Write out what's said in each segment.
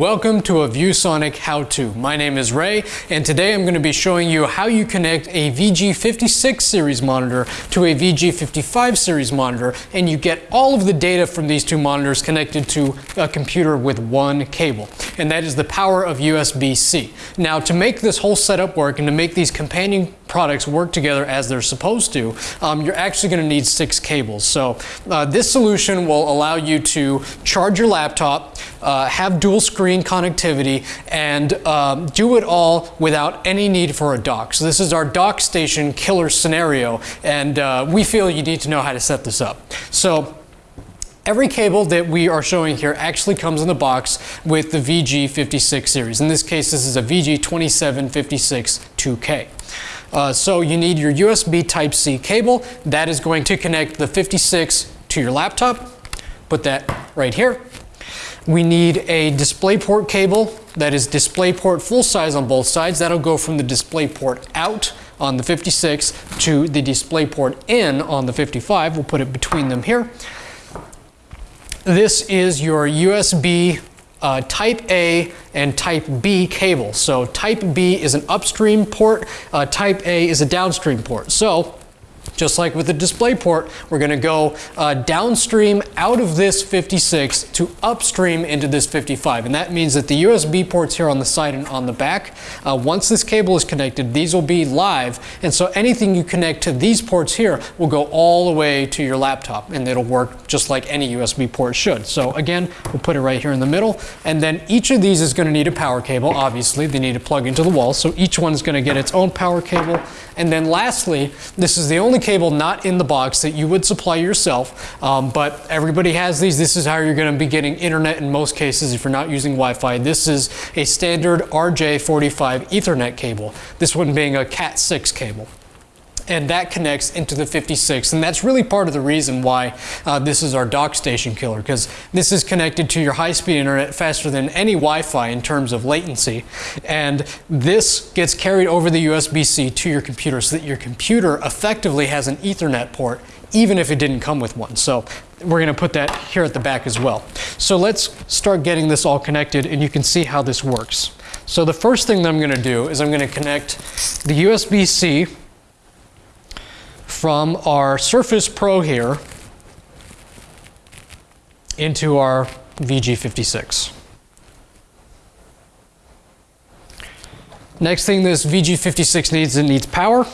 Welcome to a ViewSonic how-to. My name is Ray and today I'm going to be showing you how you connect a VG56 series monitor to a VG55 series monitor and you get all of the data from these two monitors connected to a computer with one cable and that is the power of USB-C. Now to make this whole setup work and to make these companion products work together as they're supposed to, um, you're actually going to need six cables. So uh, this solution will allow you to charge your laptop, uh, have dual screen connectivity, and um, do it all without any need for a dock. So this is our dock station killer scenario, and uh, we feel you need to know how to set this up. So Every cable that we are showing here actually comes in the box with the VG56 series. In this case, this is a VG2756 2K. Uh, so you need your USB Type-C cable. That is going to connect the 56 to your laptop. Put that right here. We need a DisplayPort cable that is DisplayPort full size on both sides. That'll go from the DisplayPort out on the 56 to the DisplayPort in on the 55. We'll put it between them here. This is your USB uh, type A and type B cable. So type B is an upstream port, uh, type A is a downstream port. So just like with the display port, we're going to go uh, downstream out of this 56 to upstream into this 55. And that means that the USB ports here on the side and on the back, uh, once this cable is connected, these will be live. And so anything you connect to these ports here will go all the way to your laptop and it'll work just like any USB port should. So again, we'll put it right here in the middle. And then each of these is going to need a power cable. Obviously, they need to plug into the wall. So each one is going to get its own power cable. And then lastly, this is the only cable not in the box that you would supply yourself, um, but everybody has these. This is how you're going to be getting internet in most cases if you're not using Wi-Fi. This is a standard RJ45 Ethernet cable, this one being a Cat6 cable and that connects into the 56 and that's really part of the reason why uh, this is our dock station killer because this is connected to your high-speed internet faster than any Wi-Fi in terms of latency and this gets carried over the USB-C to your computer so that your computer effectively has an Ethernet port even if it didn't come with one. So we're going to put that here at the back as well. So let's start getting this all connected and you can see how this works. So the first thing that I'm going to do is I'm going to connect the USB-C from our Surface Pro here into our VG56. Next thing this VG56 needs, it needs power.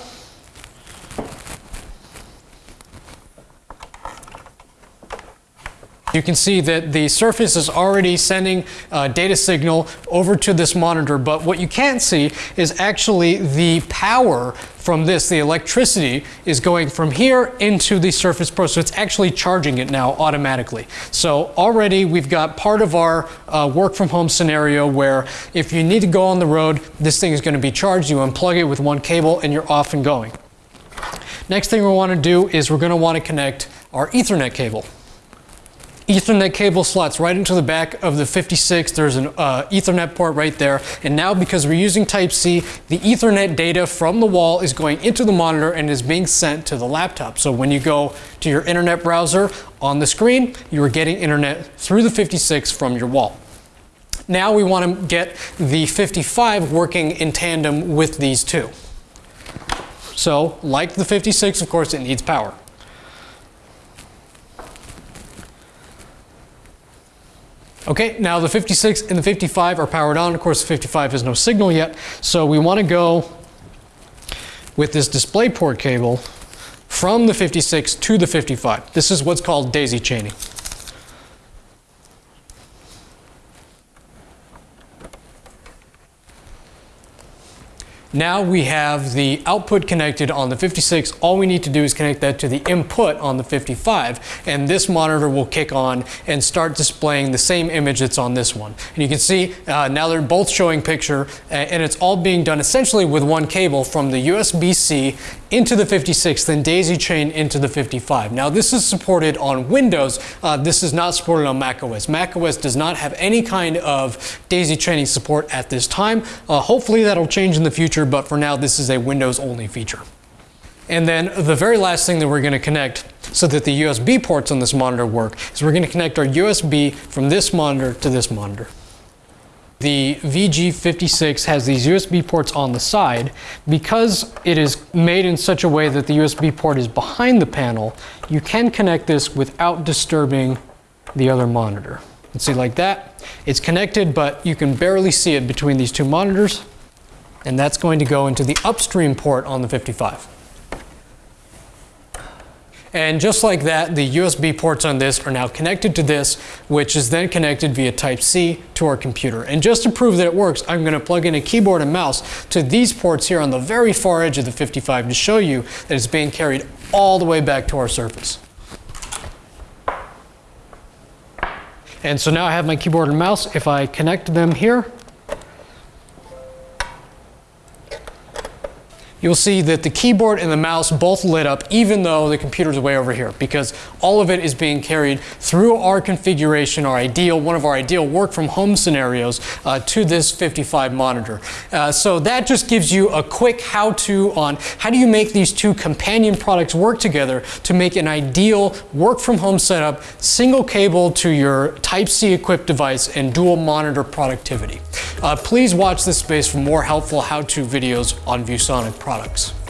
You can see that the surface is already sending a data signal over to this monitor, but what you can't see is actually the power from this, the electricity is going from here into the Surface Pro, so it's actually charging it now automatically. So already we've got part of our uh, work from home scenario where if you need to go on the road, this thing is going to be charged, you unplug it with one cable and you're off and going. Next thing we want to do is we're going to want to connect our Ethernet cable. Ethernet cable slots right into the back of the 56. There's an uh, Ethernet port right there. And now because we're using Type-C, the Ethernet data from the wall is going into the monitor and is being sent to the laptop. So when you go to your internet browser on the screen, you are getting internet through the 56 from your wall. Now we want to get the 55 working in tandem with these two. So like the 56, of course, it needs power. Okay, now the 56 and the 55 are powered on. Of course, the 55 has no signal yet. So we want to go with this DisplayPort cable from the 56 to the 55. This is what's called daisy chaining. Now we have the output connected on the 56. All we need to do is connect that to the input on the 55 and this monitor will kick on and start displaying the same image that's on this one. And you can see uh, now they're both showing picture and it's all being done essentially with one cable from the USB-C into the 56 then daisy chain into the 55. Now this is supported on Windows. Uh, this is not supported on macOS. macOS does not have any kind of daisy chaining support at this time. Uh, hopefully that'll change in the future but for now this is a Windows only feature. And then the very last thing that we're going to connect so that the USB ports on this monitor work is we're going to connect our USB from this monitor to this monitor. The VG56 has these USB ports on the side. Because it is made in such a way that the USB port is behind the panel, you can connect this without disturbing the other monitor. Let's see like that. It's connected, but you can barely see it between these two monitors. And that's going to go into the upstream port on the 55. And just like that, the USB ports on this are now connected to this, which is then connected via Type-C to our computer. And just to prove that it works, I'm going to plug in a keyboard and mouse to these ports here on the very far edge of the 55 to show you that it's being carried all the way back to our Surface. And so now I have my keyboard and mouse. If I connect them here, you'll see that the keyboard and the mouse both lit up even though the computer's way over here because all of it is being carried through our configuration, our ideal, one of our ideal work from home scenarios uh, to this 55 monitor. Uh, so that just gives you a quick how-to on how do you make these two companion products work together to make an ideal work from home setup, single cable to your Type-C equipped device and dual monitor productivity. Uh, please watch this space for more helpful how-to videos on ViewSonic products.